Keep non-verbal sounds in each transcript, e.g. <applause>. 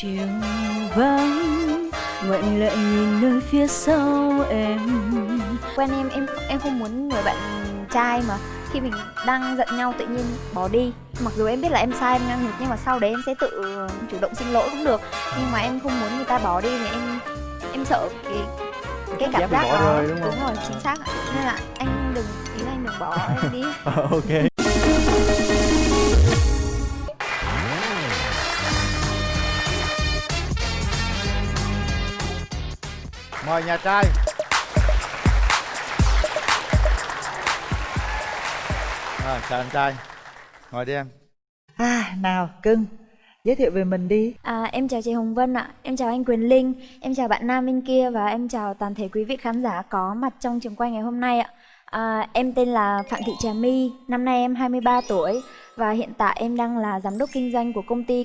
chiều vắng. Ngoảnh lại nhìn nơi phía sau em. Quen em em em không muốn người bạn trai mà. Khi mình đang giận nhau tự nhiên bỏ đi. Mặc dù em biết là em sai em ngang ngược nhưng mà sau đấy em sẽ tự chủ động xin lỗi cũng được. Nhưng mà em không muốn người ta bỏ đi thì em em sợ cái cái cảm Giác bị giác bỏ đó. rơi, đúng không? rồi chính xác ạ. nên là anh đừng ý là anh đừng bỏ em đi. <laughs> Ok mời nhà trai. Rồi chào anh trai. Ngồi đi em. À, nào cưng, giới thiệu về mình đi. À, em chào chị Hồng Vân ạ, em chào anh Quyền Linh, em chào bạn nam bên kia và em chào toàn thể quý vị khán giả có mặt trong trường quay ngày hôm nay ạ. À, em tên là Phạm Thị Trà My, năm nay em 23 tuổi và hiện tại em đang là giám đốc kinh doanh của công ty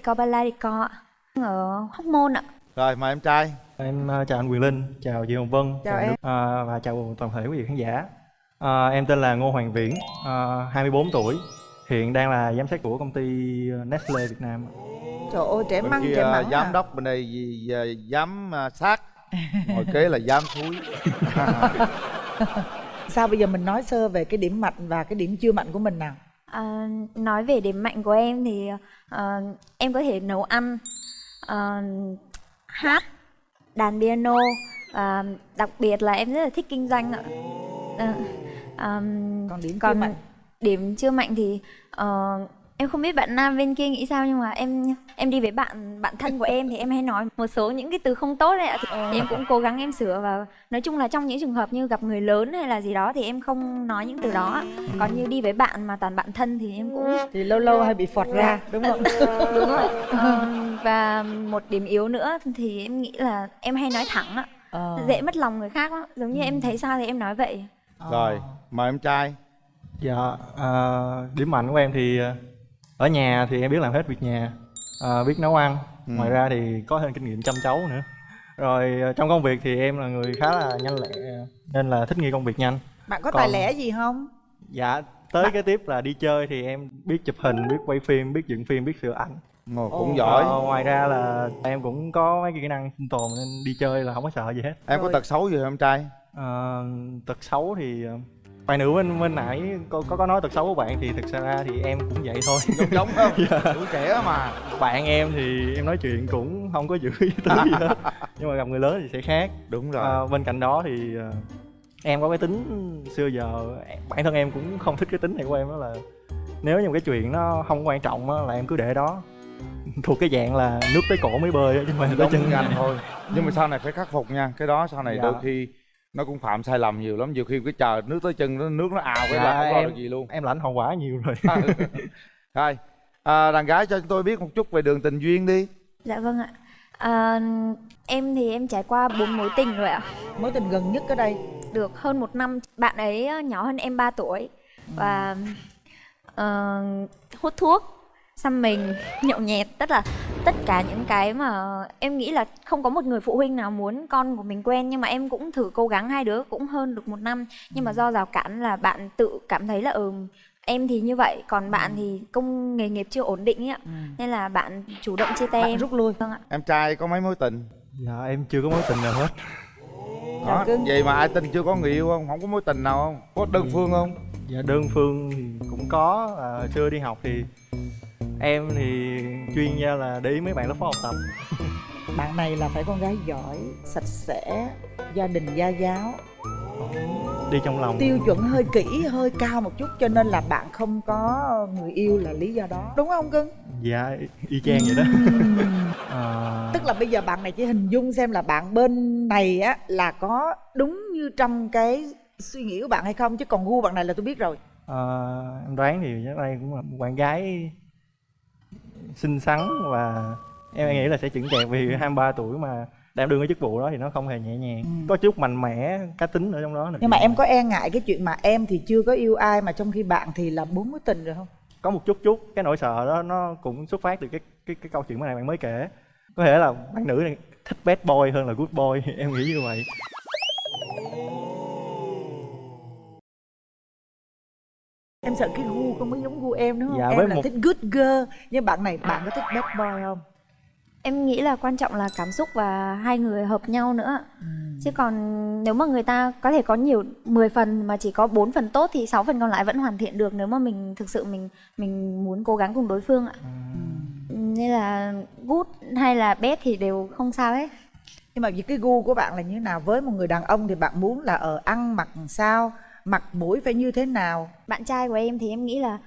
ạ, ở Hóc Môn ạ. rồi mời em trai em ờ, chào anh Quyền Linh chào chị Hồng Vân Chào em. Ờ, và chào toàn thể quý vị khán giả Ờ, em tên là Ngô Hoàng Viễn ờ, 24 tuổi hiện đang là giám sát của công ty Nestle Việt Nam Trời ơi, trẻ măng, trẻ măng giám à. đốc bên đây gì- gì- giám à, sát ngồi kế là giám thúi <laughs> Sao bây giờ mình nói sơ về cái điểm mạnh và cái điểm chưa mạnh của mình nào? À, nói về điểm mạnh của em thì ờ, em có thể nấu ăn, ờ, hát, đàn piano và đặc biệt là em rất là thích kinh doanh ạ. Ờ, ờm, Còn điểm chưa còn mạnh? điểm chưa mạnh thì ờ, em không biết bạn nam bên kia nghĩ sao nhưng mà em em đi với bạn bạn thân của em thì em hay nói một số những cái từ không tốt đấy ạ. Thì, thì em cũng cố gắng em sửa và nói chung là trong những trường hợp như gặp người lớn hay là gì đó thì em không nói những từ đó còn như đi với bạn mà toàn bạn thân thì em cũng Thì lâu lâu hay bị phọt ra, đúng không? đúng rồi. Ờ, và một điểm yếu nữa thì em nghĩ là em hay nói thẳng ạ. Ờ. dễ mất lòng người khác lắm giống như em thấy sao thì em nói vậy. Rồi mời em trai. Dạ ờ, điểm mạnh của em thì ờ, ở nhà thì em biết làm hết việc nhà ờ, biết nấu ăn. Ừ. ngoài ra thì có thêm kinh nghiệm chăm cháu nữa. Rồi ờ, trong công việc thì em là người khá là nhanh lẹ nên là thích nghi công việc nhanh. Bạn có Còn- tài lẻ gì không? dạ tới cái tiếp là đi chơi thì em biết chụp hình biết quay phim biết dựng phim biết sửa ảnh. Ngồi cũng Ồ. giỏi. Ờ, ngoài ra là em cũng có mấy cái kỹ năng sinh tồn nên đi chơi là không có sợ gì hết. Em có tật xấu gì không trai? Ờ, tật xấu thì ờ, bạn nữ bên bên nãy có, có có nói tật xấu của bạn thì thực ra thì em cũng vậy thôi. Giống giống không tuổi trẻ mà. Bạn em thì em nói chuyện cũng không có giữ ý tứ gì hết. <laughs> Nhưng mà gặp người lớn thì sẽ khác. Đúng rồi. Ờ, bên cạnh đó thì ờ, em có cái tính xưa giờ bản thân em cũng không thích cái tính này của em đó là nếu như một cái chuyện nó không quan trọng á, là em cứ để đó. <laughs> Thuộc cái dạng là nước tới cổ mới bơi á, chứ phải tới chân. anh <laughs> thôi nhưng mà sau này phải khắc phục nha. Cái đó sau này Dạ. đôi khi nó cũng phạm sai lầm nhiều lắm nhiều khi cái chờ nước tới chân nó nước nó ào cái Dạ, là không lo em- được gì luôn. em lãnh hậu quả nhiều rồi. <laughs> Rồi à, đàn gái cho chúng tôi biết một chút về đường tình duyên đi. Dạ vâng ạ. À, em thì em trải qua bốn mối tình rồi ạ. Mối tình gần nhất ở đây. được hơn một năm bạn ấy ờ, nhỏ hơn em 3 tuổi. Và ờ, hút thuốc xăm mình nhậu nhẹt tất là tất cả những cái mà em nghĩ là không có một người phụ huynh nào muốn con của mình quen. Nhưng mà em cũng thử cố gắng hai đứa cũng hơn được một năm. Nhưng mà do rào cản là bạn tự cảm thấy là ừ em thì như vậy còn bạn thì công nghề nghiệp chưa ổn định ấy ạ. Nên là bạn chủ động chia tay Bạn em. rút lui. vâng ạ. Em trai có mấy mối tình? Dạ em chưa có mối tình nào hết. Đó vậy mà ai tin chưa có người yêu không? Không có mối tình nào không? Có đơn phương không? Dạ đơn phương thì cũng có. À, xưa đi học thì em thì chuyên gia là để ý mấy bạn lớp phó học tập <laughs> Bạn này là phải con gái giỏi, sạch sẽ, gia đình gia giáo, đi trong lòng tiêu chuẩn hơi kỹ, hơi cao một chút cho nên là bạn không có người yêu là lý do đó. Đúng không cưng? dạ y chang vậy đó <laughs> à, Tức là bây giờ bạn này chỉ hình dung xem là bạn bên này á là có đúng như trong cái suy nghĩ của bạn hay không chứ còn gu bạn này là tôi biết rồi. à, em đoán thì chắc đây cũng là một bạn gái xinh xắn và em nghĩ là sẽ chững chạc vì 23 tuổi mà đảm đương cái chức vụ đó thì nó không hề nhẹ nhàng. Ừ. có chút mạnh mẽ cá tính ở trong đó nữa. Nhưng mà em có e ngại cái chuyện mà em thì chưa có yêu ai mà trong khi bạn thì là bốn mối tình rồi không? có một chút chút cái nỗi sợ đó nó cũng xuất phát từ cái cái cái câu chuyện mà này bạn mới kể. Có thể là bạn nữ này thích bad boy hơn là good boy <laughs> em nghĩ như vậy. Em sợ cái gu không có giống gu em đúng không? Dạ, em với là một- thích good girl. Nhưng bạn này bạn có thích bad boy không? em nghĩ là quan trọng là cảm xúc và hai người hợp nhau nữa. Ừ. chứ còn nếu mà người ta có thể có nhiều 10 phần mà chỉ có 4 phần tốt thì 6 phần còn lại vẫn hoàn thiện được nếu mà mình thực sự mình mình muốn cố gắng cùng đối phương ạ. Nên là good hay là bad thì đều không sao hết. Nhưng mà vì cái gu của bạn là như thế nào? Với một người đàn ông thì bạn muốn là ở ăn mặc làm sao mặt mũi phải như thế nào? Bạn trai của em thì em nghĩ là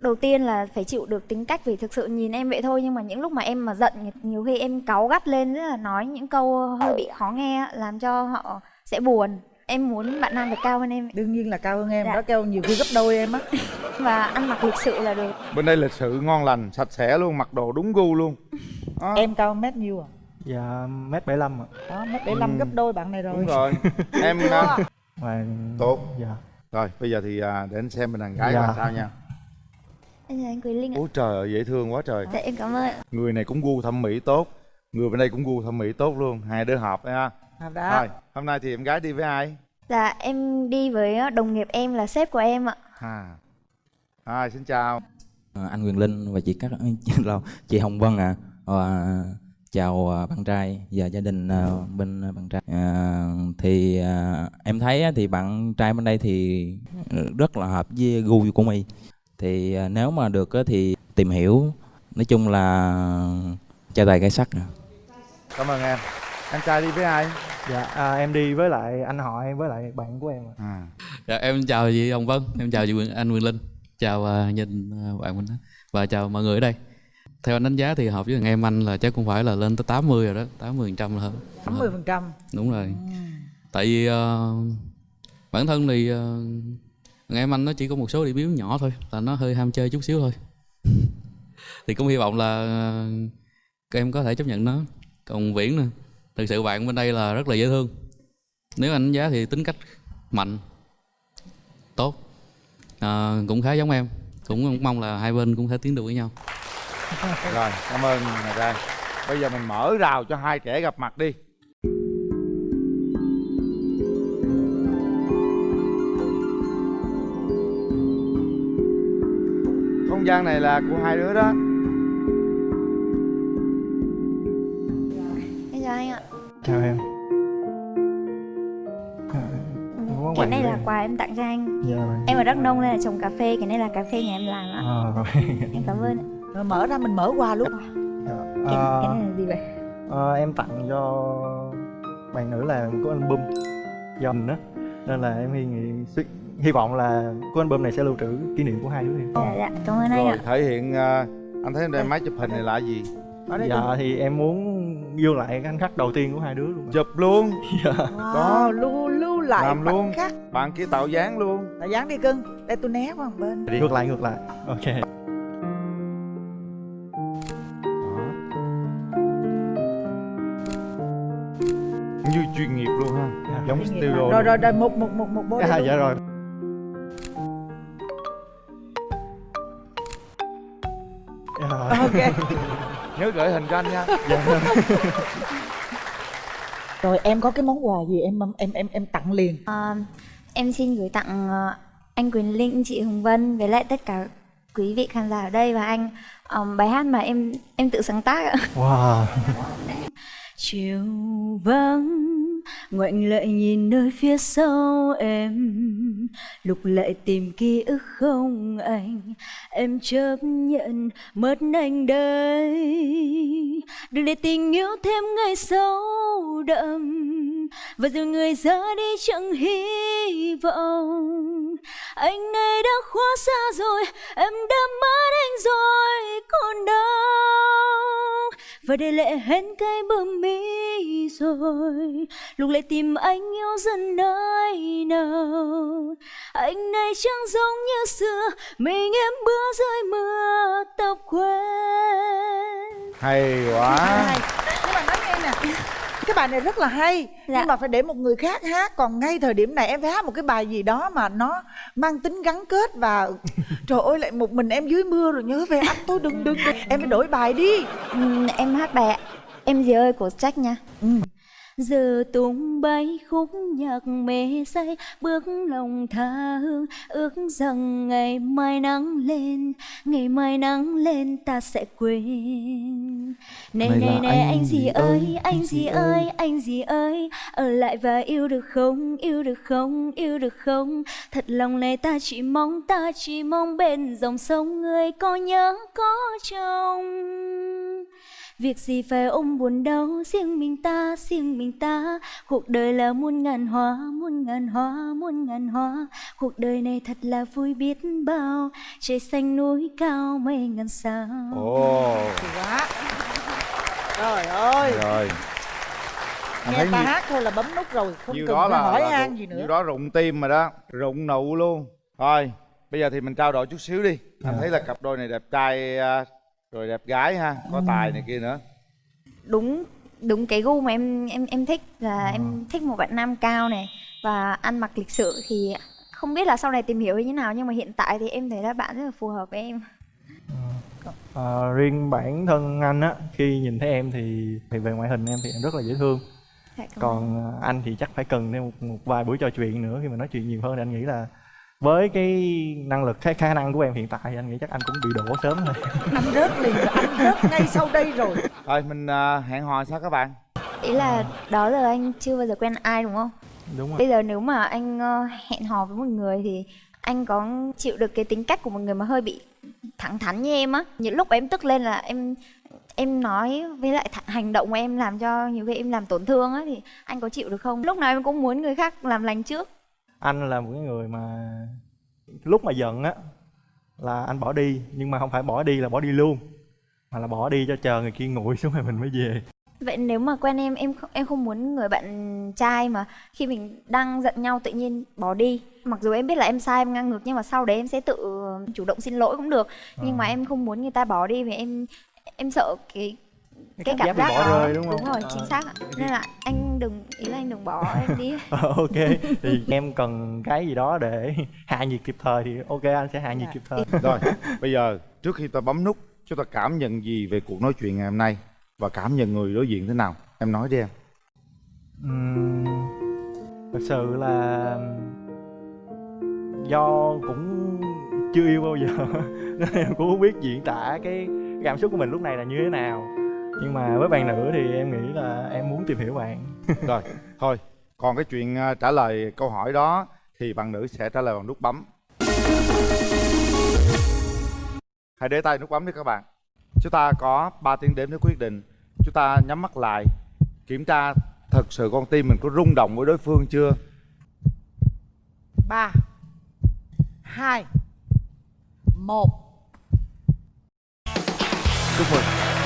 đầu tiên là phải chịu được tính cách vì thực sự nhìn em vậy thôi nhưng mà những lúc mà em mà giận nhiều khi em cáu gắt lên rất là nói những câu hơi bị khó nghe làm cho họ sẽ buồn. Em muốn bạn nam phải cao hơn em. Đương nhiên là cao hơn em Dạ. đó kêu nhiều khi gấp đôi em á. <laughs> Và ăn mặc lịch sự là được. Bên đây lịch sự ngon lành sạch sẽ luôn mặc đồ đúng gu luôn. Đó, em cao mét nhiêu à? Dạ mét bảy lăm ạ. Đó mét bảy lăm gấp đôi bạn này rồi. Đúng rồi. <laughs> Em à, và tốt. dạ. Rồi bây giờ thì à, để anh xem bên đàn gái Dạ. coi sao nha. Anh chào anh Quỳ Linh ạ. Ôi trời ơi, dễ thương quá trời. Dạ em cảm ơn người này cũng gu thẩm mỹ tốt. Người bên đây cũng gu thẩm mỹ tốt luôn. Hai đứa hợp ha. À, đó. Rồi hôm nay thì em gái đi với ai? Dạ em đi với đồng nghiệp em là sếp của em ạ. À. Hi, xin chào. À, anh Quyền Linh và chị các <laughs> lâu chị Hồng Vân à Và chào à, bạn trai và gia đình à, bên bạn trai. À, thì à, em thấy á, thì bạn trai bên đây thì rất là hợp với gu của mi thì à, nếu mà được á, thì tìm hiểu nói chung là trai tài gái sắc cảm ơn em. Anh trai đi với ai? Dạ à, em đi với lại anh họ em với lại bạn của em à. Dạ, em chào chị Hồng Vân, em chào chị anh Quyền Linh, chào uh, đình uh, bạn mình và chào mọi người ở đây. Theo anh đánh giá thì hợp với thằng em anh là chắc cũng phải là lên tới 80 rồi đó, 80 phần trăm là hơn. 80 phần trăm Đúng rồi. Tại vì ờ, bản thân thì uh, thằng em anh nó chỉ có một số điểm yếu nhỏ thôi, là nó hơi ham chơi chút xíu thôi. <laughs> thì cũng hy vọng là ờ, các em có thể chấp nhận nó. Còn Viễn nè, thực sự bạn bên đây là rất là dễ thương. Nếu anh đánh giá thì tính cách mạnh, tốt à, cũng khá giống em cũng mong là hai bên cũng thể tiến được với nhau <laughs> rồi cảm ơn nhà trai bây giờ mình mở rào cho hai kẻ gặp mặt đi. Không gian này là của hai đứa đó. Em chào anh ạ. Chào em. À, món cái này là quà em tặng cho anh. Dạ rồi em ở đắk nông nên là trồng cà phê cái này là cà phê nhà em làm ạ. À, rồi em cảm ơn ạ. Rồi mở ra mình mở qua luôn. Dạ. cái, À, là gì vậy? à, em tặng cho bạn nữ là của album dần đó nên là em hy nghĩ hy vọng là của album này sẽ lưu trữ kỷ niệm của hai đứa em. Dạ dạ cảm ơn anh rồi ạ. thể hiện à, anh thấy em đem máy chụp hình này là gì? Đây dạ thì em muốn ghi lại cái khoảnh khắc đầu tiên của hai đứa luôn chụp luôn. Wow, Đó. lưu lưu lại Làm khoảnh luôn. khắc. Bạn kia tạo dáng luôn. Là dán đi cưng. Đây tôi né qua một bên. Ngược lại ngược lại. Ok như chuyên nghiệp luôn ha. Dạ. giống studio rồi rồi rồi một một một một bố à, <laughs> dạ rồi Dạ rồi. ok. <laughs> Nhớ gửi hình cho anh nha. Rồi em có cái món quà gì em em em em tặng liền? Ờ, em xin gửi tặng ờ, anh Quyền Linh, chị Hồng Vân với lại tất cả quý vị khán giả ở đây và anh ờm, bài hát mà em em tự sáng tác ạ. wow. Chiều vắng ngoảnh lại nhìn nơi phía sau em, lục lại tìm ký ức không anh. Em chấp nhận mất anh đây, đừng để tình yêu thêm ngày sâu đậm. Và rồi người ra đi chẳng hy vọng, anh này đã quá xa rồi, em đã mất anh rồi, còn đâu và để lệ hẹn cái bờ mi rồi. Lục lại tìm anh yêu dần nơi nào? Anh này chẳng giống như xưa mình em bữa rơi mưa tóc quen hay quá. Nhưng mà nói nghe nè cái bài này rất là hay Dạ. nhưng mà phải để một người khác hát còn ngay thời điểm này em phải hát một cái bài gì đó mà nó mang tính gắn kết và <laughs> trời ơi lại một mình em dưới mưa rồi nhớ về anh tôi đừng đừng, đừng. em phải đổi bài đi Ừm, em hát bài Em gì ơi của Jack nha. Ừ. giờ tung bay khúc nhạc mê say bước lòng tha hương ước rằng ngày mai nắng lên ngày mai nắng lên ta sẽ quên. Này Này này này anh anh gì ơi anh gì ơi anh gì ơi? Ở lại và yêu được không? Yêu được không? Yêu được không? Thật lòng này ta chỉ mong ta chỉ mong bên dòng sông người có nhớ có chồng Việc gì phải ôm buồn đau? Riêng mình ta riêng mình ta. Cuộc đời là muôn ngàn hoa muôn ngàn hoa muôn ngàn hoa. Cuộc đời này thật là vui biết bao. Trời xanh núi cao mây ngàn sao. Ồ. Quá. Trời ơi. Rồi. Anh nghe thấy ta nhiêu- hát thôi là bấm nút rồi không nhiêu cần đó phải là, hỏi là han rụng- gì nữa. nhiêu đó rụng tim rồi đó. Rụng nụ luôn. Thôi bây giờ thì mình trao đổi chút xíu đi. Anh thấy là cặp đôi này đẹp trai à, rồi đẹp gái ha có tài này kia nữa. Đúng đúng cái gu mà em em em thích là em thích một bạn nam cao này và ăn mặc lịch sự thì không biết là sau này tìm hiểu như thế nào nhưng mà hiện tại thì em thấy là bạn rất là phù hợp với em. Ờ, riêng bản thân anh á khi nhìn thấy em thì thì về ngoại hình em thì em rất là dễ thương. Dạ, còn ờ, anh thì chắc phải cần thêm một, một vài buổi trò chuyện nữa khi mà nói chuyện nhiều hơn. Thì anh nghĩ là với cái năng lực cái khả năng của em hiện tại thì anh nghĩ chắc anh cũng bị đổ sớm thôi anh <laughs> rớt liền rồi, anh rớt ngay sau đây rồi. Thôi mình à, hẹn hò sao các bạn? Ý là đó giờ anh chưa bao giờ quen ai đúng không? Đúng rồi. Bây giờ nếu mà anh ờ, hẹn hò với một người thì anh có chịu được cái tính cách của một người mà hơi bị thẳng thắn như em á? Những lúc em tức lên là em em nói với lại hành động của em làm cho nhiều khi em làm tổn thương á thì anh có chịu được không? Lúc nào em cũng muốn người khác làm lành trước anh là một cái người mà lúc mà giận á là anh bỏ đi nhưng mà không phải bỏ đi là bỏ đi luôn mà là bỏ đi cho chờ người kia nguội <laughs> xuống rồi mình mới về. Vậy nếu mà quen em em không em không muốn người bạn trai mà khi mình đang giận nhau tự nhiên bỏ đi. Mặc dù em biết là em sai em ngang ngược nhưng mà sau đấy em sẽ tự chủ động xin lỗi cũng được. Nhưng mà em không muốn người ta bỏ đi vì em em sợ cái cái cảm, bị giác bỏ đó. rơi đúng không? đúng rồi Ờ. chính xác ạ. Nên là anh đừng ý là anh đừng bỏ em đi. <laughs> Ờ, ok. Thì em cần cái gì đó để <laughs> hạ nhiệt kịp thời thì ok anh sẽ hạ nhiệt kịp thời. <laughs> Rồi bây giờ trước khi ta bấm nút chúng ta cảm nhận gì về cuộc nói chuyện ngày hôm nay? Và cảm nhận người đối diện thế nào? Em nói đi em. Ừm, thật sự là do cũng chưa yêu bao giờ. Nên em cũng không biết diễn tả cái cảm xúc của mình lúc này là như thế nào nhưng mà với bạn nữ thì em nghĩ là em muốn tìm hiểu bạn. <laughs> Rồi thôi còn cái chuyện à, trả lời câu hỏi đó thì bạn nữ sẽ trả lời bằng nút bấm. Hãy để tay nút bấm đi các bạn. Chúng ta có 3 tiếng đếm để quyết định. Chúng ta nhắm mắt lại kiểm tra thật sự con tim mình có rung động với đối phương chưa? Ba hai một. Chúc mừng chúc mừng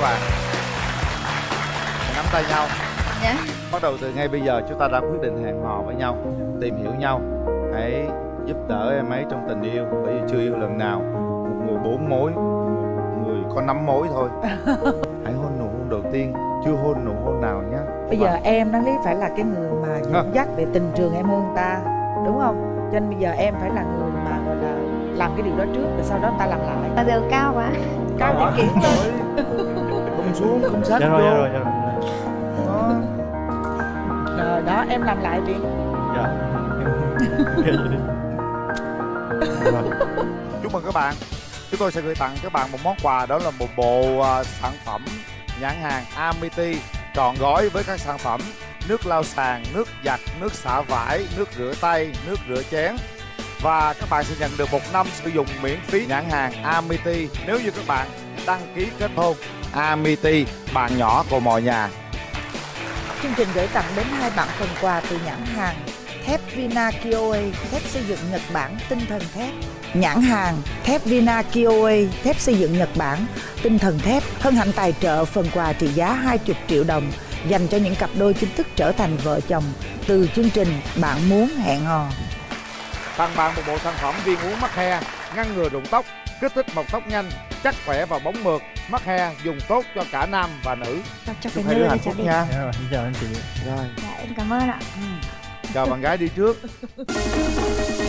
các bạn. Nắm tay nhau. Dạ. bắt đầu từ ngay bây giờ chúng ta đã quyết định hẹn hò với nhau tìm hiểu nhau. Hãy giúp đỡ em ấy trong tình yêu bởi vì chưa yêu lần nào. Một người bốn mối một người có năm mối thôi. <laughs> Hãy hôn nụ hôn đầu tiên chưa hôn nụ hôn nào nhé. Bây giờ em đáng lý phải là cái người mà dẫn dắt về tình trường em hơn ta đúng không? Cho nên bây giờ em phải là người mà gọi là làm cái điều đó trước rồi sau đó ta làm lại. Mà giờ cao quá? Cao thì lên <laughs> <laughs> không xuống không sát dạ vô rồi dạ rồi dạ rồi. Đó. rồi đó em làm lại đi. Dạ. Rồi <laughs> chúc mừng các bạn. Chúng tôi sẽ gửi tặng các bạn một món quà đó là một bộ à, sản phẩm nhãn hàng Amity trọn gói với các sản phẩm nước lau sàn, nước giặt, nước xả vải, nước rửa tay, nước rửa chén. Và các bạn sẽ nhận được một năm sử dụng miễn phí nhãn hàng Amity nếu như các bạn đăng ký kết hôn Amity bạn nhỏ của mọi nhà. Chương trình gửi tặng đến hai bạn phần quà từ nhãn hàng thép Vina Kioe thép xây dựng Nhật Bản tinh thần thép. Nhãn hàng thép Vina Kioe thép xây dựng Nhật Bản tinh thần thép hân hạnh tài trợ phần quà trị giá 20 triệu đồng dành cho những cặp đôi chính thức trở thành vợ chồng từ chương trình bạn muốn hẹn hò. Tặng bạn một bộ sản phẩm viên uống mắc he ngăn ngừa rụng tóc kích thích mọc tóc nhanh chắc khỏe và bóng mượt. Mắc he dùng tốt cho cả nam và nữ. Cho chúc cái hai đứa hạnh phúc nha. Dạ rồi xin chào anh chị. Rồi. Dạ em cảm ơn ạ. Chào bạn gái đi trước <laughs>